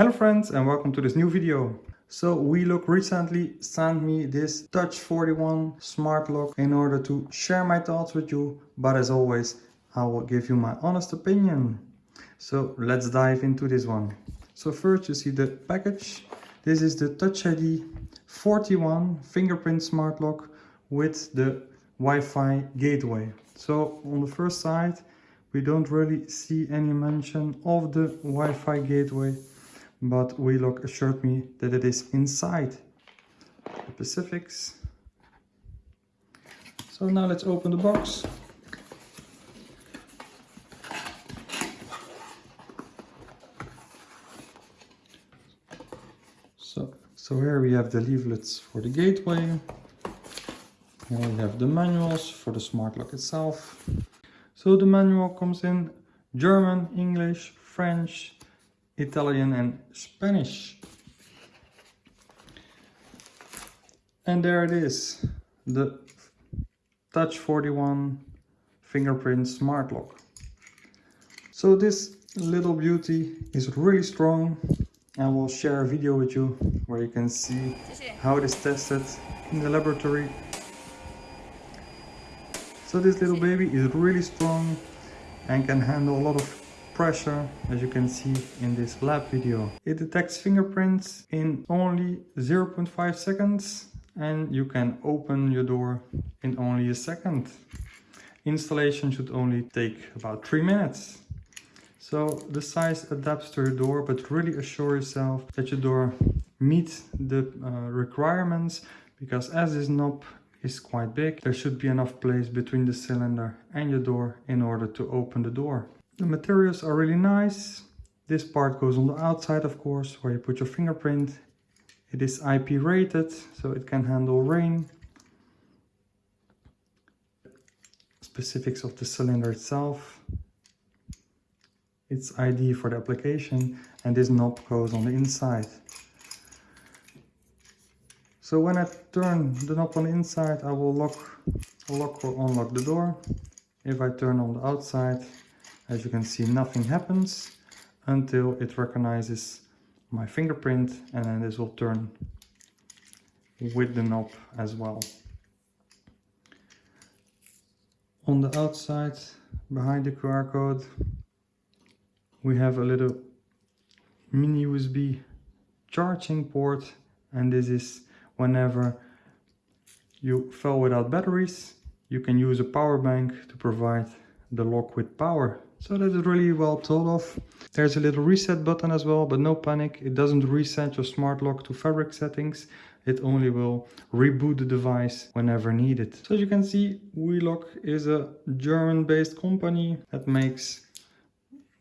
Hello friends and welcome to this new video. So WeLock recently sent me this Touch 41 smart lock in order to share my thoughts with you. But as always, I will give you my honest opinion. So let's dive into this one. So first you see the package. This is the Touch ID 41 fingerprint smart lock with the Wi-Fi gateway. So on the first side, we don't really see any mention of the Wi-Fi gateway but WeLock assured me that it is inside the Pacifics. So now let's open the box. So, so here we have the leaflets for the gateway. Here we have the manuals for the smart lock itself. So the manual comes in German, English, French, Italian and Spanish. And there it is, the Touch 41 fingerprint smart lock. So this little beauty is really strong. I will share a video with you where you can see how it is tested in the laboratory. So this little baby is really strong and can handle a lot of pressure as you can see in this lab video. It detects fingerprints in only 0.5 seconds and you can open your door in only a second. Installation should only take about 3 minutes. So the size adapts to your door but really assure yourself that your door meets the uh, requirements because as this knob is quite big there should be enough place between the cylinder and your door in order to open the door. The materials are really nice. This part goes on the outside, of course, where you put your fingerprint. It is IP rated, so it can handle rain. Specifics of the cylinder itself. Its ID for the application, and this knob goes on the inside. So when I turn the knob on the inside, I will lock, lock or unlock the door. If I turn on the outside, as you can see, nothing happens until it recognizes my fingerprint and then this will turn with the knob as well. On the outside, behind the QR code, we have a little mini USB charging port and this is whenever you fell without batteries, you can use a power bank to provide the lock with power so that is really well thought of. There's a little reset button as well, but no panic. It doesn't reset your smart lock to fabric settings. It only will reboot the device whenever needed. So as you can see, WeLock is a German-based company that makes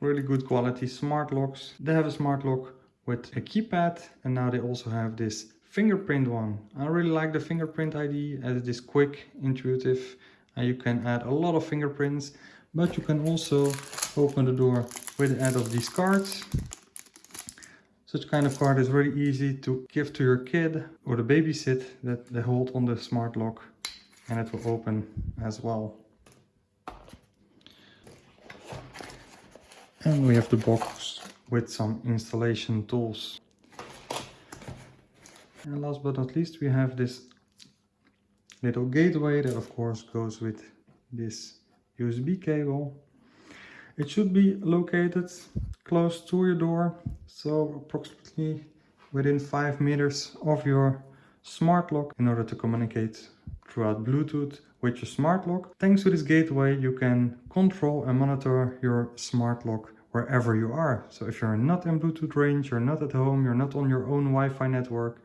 really good quality smart locks. They have a smart lock with a keypad and now they also have this fingerprint one. I really like the fingerprint ID as it is quick, intuitive and you can add a lot of fingerprints but you can also open the door with the aid of these cards. Such kind of card is very easy to give to your kid or the babysit that they hold on the smart lock and it will open as well. And we have the box with some installation tools. And last but not least we have this little gateway that of course goes with this USB cable. It should be located close to your door, so approximately within 5 meters of your smart lock in order to communicate throughout Bluetooth with your smart lock. Thanks to this gateway you can control and monitor your smart lock wherever you are. So if you're not in Bluetooth range, you're not at home, you're not on your own Wi-Fi network,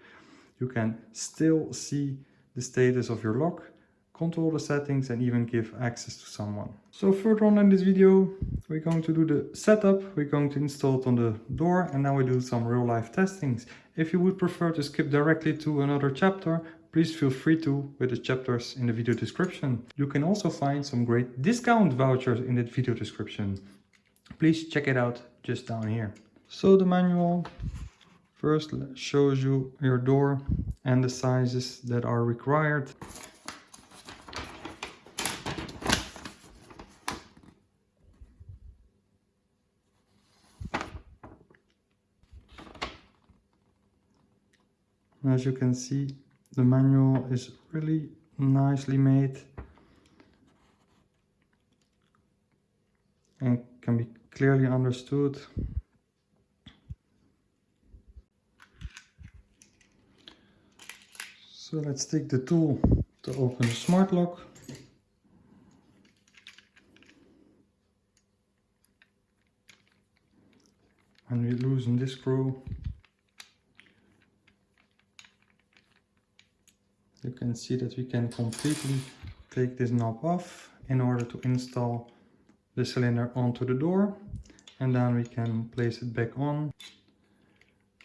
you can still see the status of your lock control the settings and even give access to someone. So further on in this video, we're going to do the setup, we're going to install it on the door and now we do some real life testings. If you would prefer to skip directly to another chapter, please feel free to with the chapters in the video description. You can also find some great discount vouchers in the video description. Please check it out just down here. So the manual first shows you your door and the sizes that are required. As you can see, the manual is really nicely made and can be clearly understood. So let's take the tool to open the smart lock. And we loosen this screw. You can see that we can completely take this knob off in order to install the cylinder onto the door and then we can place it back on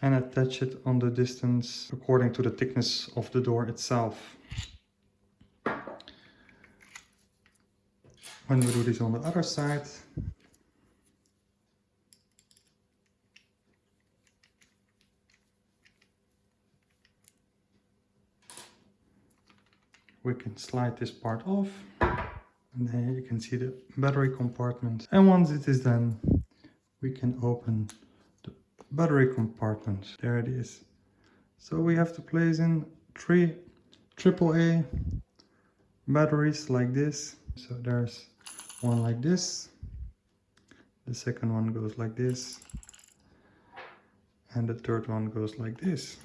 and attach it on the distance according to the thickness of the door itself. When we do this on the other side, we can slide this part off and then you can see the battery compartment. And once it is done we can open the battery compartment. There it is. So we have to place in three AAA batteries like this. So there's one like this. The second one goes like this. And the third one goes like this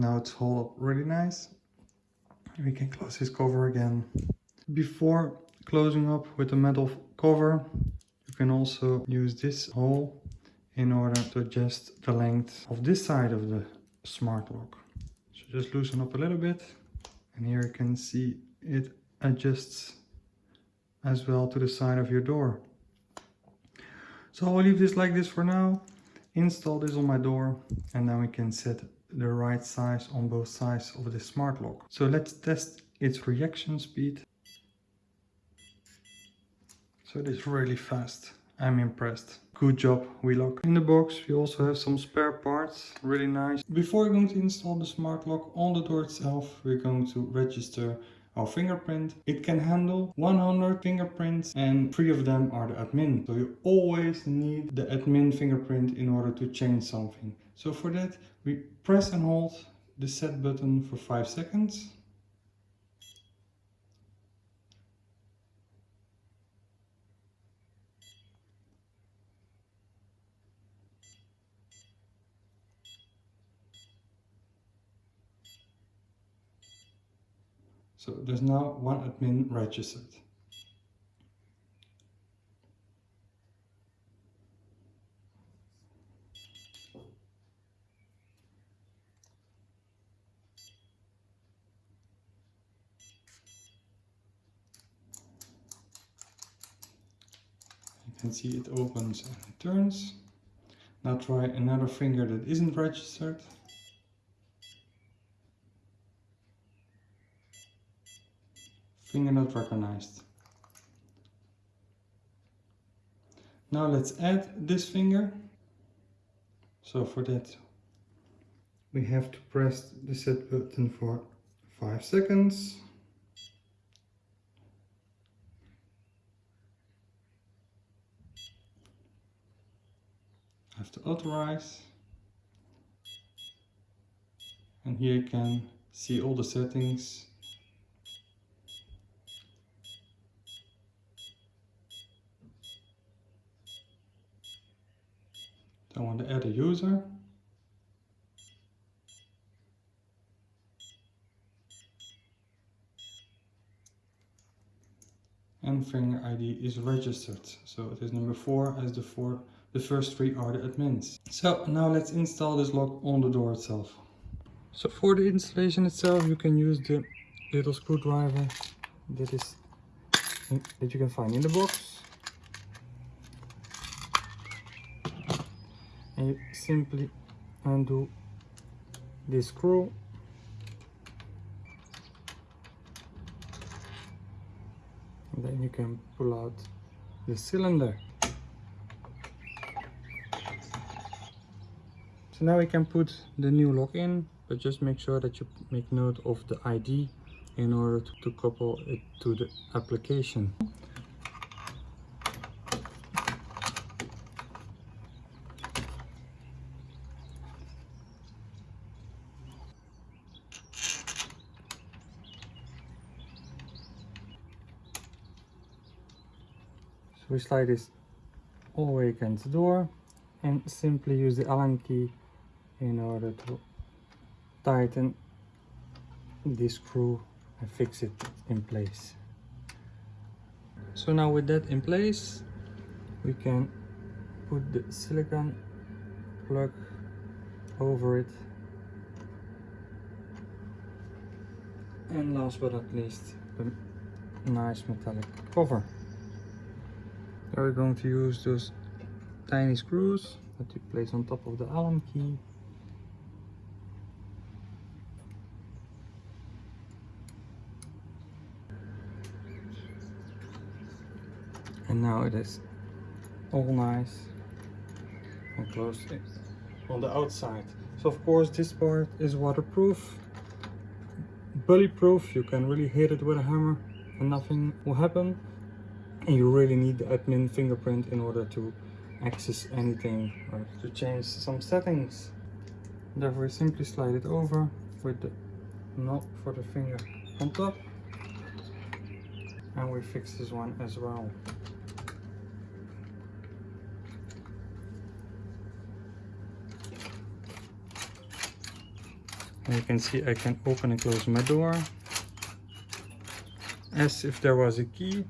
Now it's all up really nice. We can close this cover again. Before closing up with the metal cover, you can also use this hole in order to adjust the length of this side of the smart lock. So just loosen up a little bit and here you can see it adjusts as well to the side of your door. So I'll leave this like this for now, install this on my door and then we can set the right size on both sides of the smart lock. So let's test its reaction speed. So it is really fast. I'm impressed. Good job, WeLock. In the box we also have some spare parts, really nice. Before we're going to install the smart lock on the door itself, we're going to register our fingerprint. It can handle 100 fingerprints and three of them are the admin. So you always need the admin fingerprint in order to change something. So for that, we press and hold the set button for 5 seconds. So there's now one admin registered. You can see it opens and turns. Now try another finger that isn't registered. Not recognized. Now let's add this finger. So for that we have to press the set button for 5 seconds. have to authorize and here you can see all the settings I want to add a user. And finger ID is registered. So it is number four as the four the first three are the admins. So now let's install this lock on the door itself. So for the installation itself you can use the little screwdriver that is that you can find in the box and you simply undo this screw and then you can pull out the cylinder so now we can put the new lock in but just make sure that you make note of the ID in order to, to couple it to the application. We slide this all the way against the door and simply use the Allen key in order to tighten this screw and fix it in place. So now with that in place, we can put the silicone plug over it. And last but not least, the nice metallic cover. We're going to use those tiny screws that you place on top of the Allen key. And now it is all nice and closed on the outside. So of course this part is waterproof, bully-proof. You can really hit it with a hammer and nothing will happen. You really need the admin fingerprint in order to access anything or to change some settings. Therefore simply slide it over with the knob for the finger on top. And we fix this one as well. And you can see I can open and close my door as if there was a key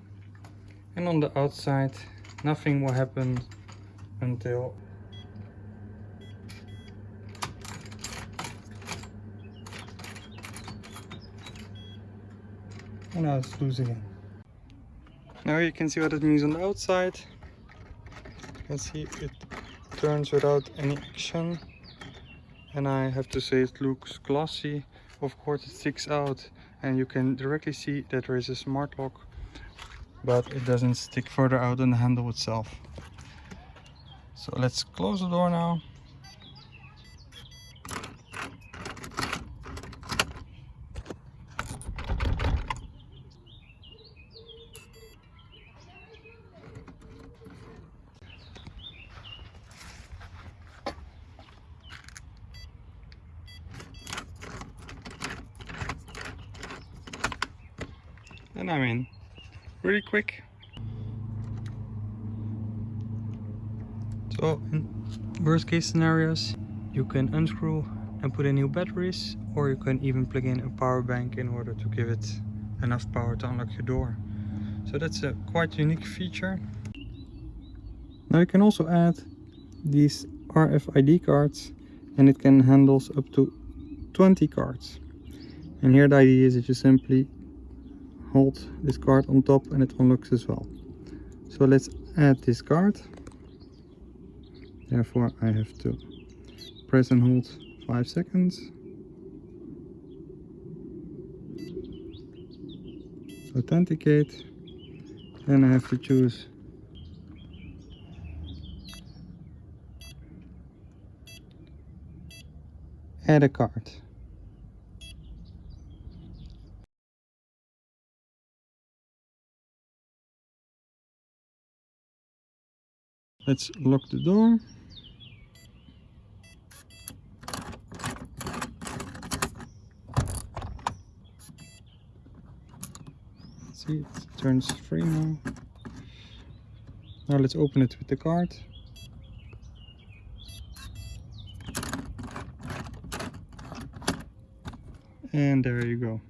and on the outside nothing will happen until and now it's loose again. Now you can see what it means on the outside. You can see it turns without any action. And I have to say it looks glossy. Of course it sticks out. And you can directly see that there is a smart lock but it doesn't stick further out than the handle itself. So let's close the door now. And I'm in really quick. So in worst case scenarios you can unscrew and put in new batteries or you can even plug in a power bank in order to give it enough power to unlock your door. So that's a quite unique feature. Now you can also add these RFID cards and it can handle up to 20 cards. And here the idea is that you simply hold this card on top and it unlocks as well. So let's add this card. Therefore I have to press and hold five seconds. Authenticate. Then I have to choose add a card Let's lock the door. See, it turns free now. Now let's open it with the card. And there you go.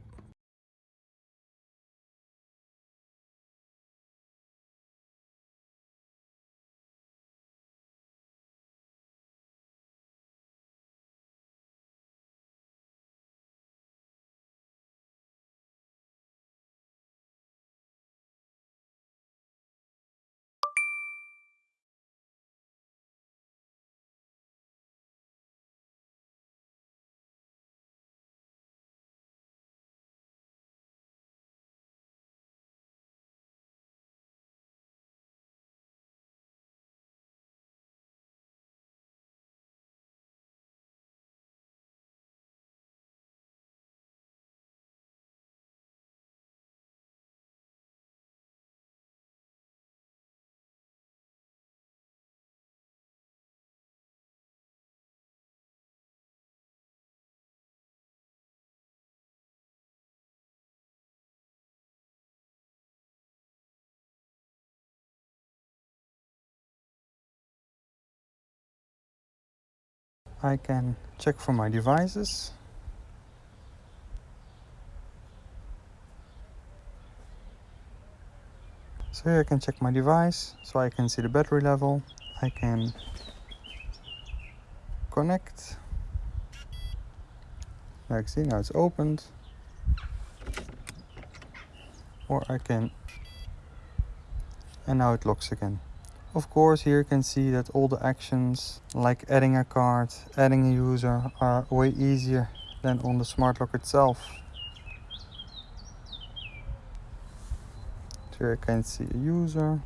I can check for my devices. So here I can check my device, so I can see the battery level. I can connect. Like see now it's opened. Or I can and now it locks again. Of course here you can see that all the actions like adding a card, adding a user are way easier than on the smart lock itself. Here I can see a user,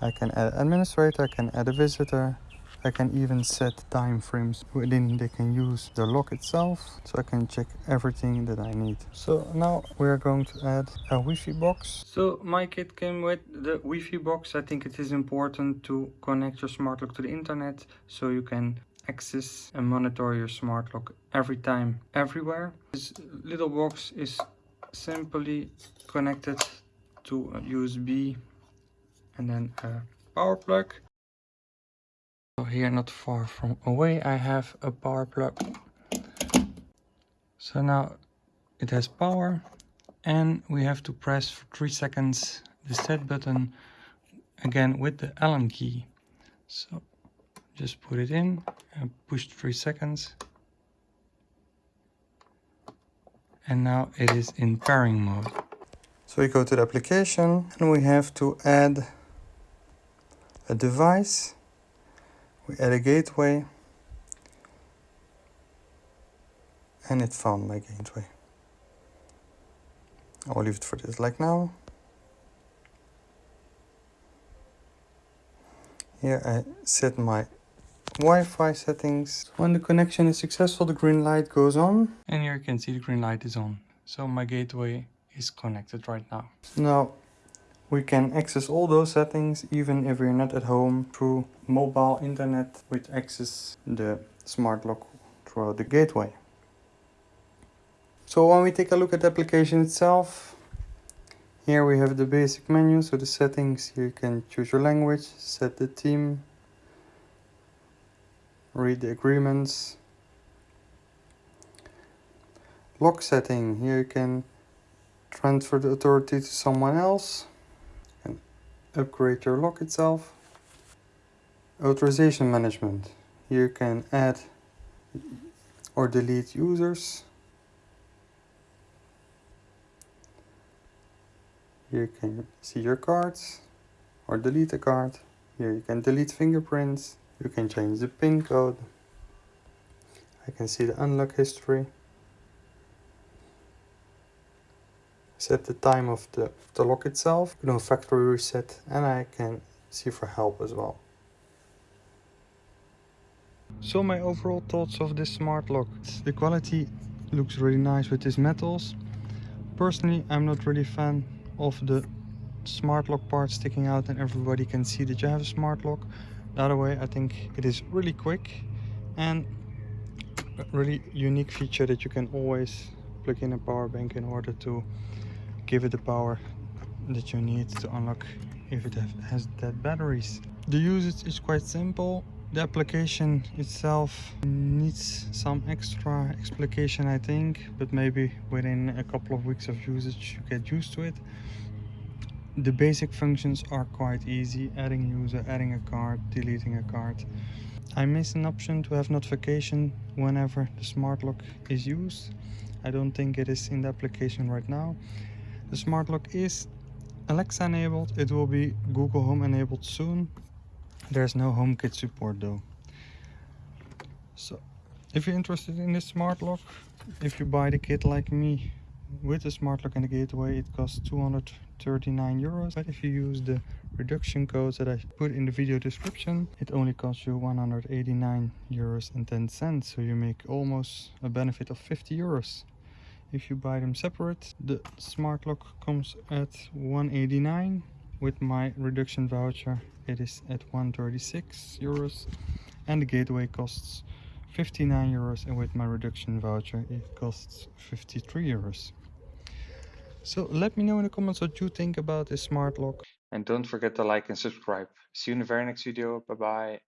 I can add administrator, I can add a visitor, I can even set time frames within they can use the lock itself so I can check everything that I need. So now we are going to add a Wi-Fi box. So my kit came with the Wi-Fi box. I think it is important to connect your smart lock to the internet so you can access and monitor your smart lock every time everywhere. This little box is simply connected to a USB and then a power plug here not far from away I have a power plug. So now it has power and we have to press for 3 seconds the set button again with the Allen key. So just put it in and push 3 seconds. And now it is in pairing mode. So we go to the application and we have to add a device we add a gateway and it found my gateway. I'll leave it for this like now. Here I set my Wi-Fi settings. When the connection is successful, the green light goes on. And here you can see the green light is on. So my gateway is connected right now. Now we can access all those settings even if we're not at home through mobile internet which access the smart lock throughout the gateway. So when we take a look at the application itself, here we have the basic menu, so the settings, here you can choose your language, set the theme, read the agreements. Lock setting, here you can transfer the authority to someone else upgrade your lock itself. Authorization management. You can add or delete users. Here you can see your cards or delete a card. Here you can delete fingerprints. You can change the PIN code. I can see the unlock history. Set the time of the, the lock itself, you know, factory reset, and I can see for help as well. So my overall thoughts of this smart lock. The quality looks really nice with these metals. Personally, I'm not really fan of the smart lock part sticking out and everybody can see that you have a smart lock. The other way, I think it is really quick and a really unique feature that you can always plug in a power bank in order to give it the power that you need to unlock if it has dead batteries. The usage is quite simple. The application itself needs some extra explication I think, but maybe within a couple of weeks of usage you get used to it. The basic functions are quite easy, adding user, adding a card, deleting a card. I miss an option to have notification whenever the smart lock is used. I don't think it is in the application right now. The smart lock is Alexa enabled. It will be Google Home enabled soon. There's no HomeKit support though. So if you're interested in this smart lock, if you buy the kit like me with the smart lock and the gateway, it costs 239 euros. But if you use the reduction codes that I put in the video description, it only costs you 189 euros and 10 cents. So you make almost a benefit of 50 euros if you buy them separate the smart lock comes at 189 with my reduction voucher it is at 136 euros. And the gateway costs 59 euros and with my reduction voucher it costs 53 euros. So let me know in the comments what you think about this smart lock. And don't forget to like and subscribe. See you in the very next video. Bye bye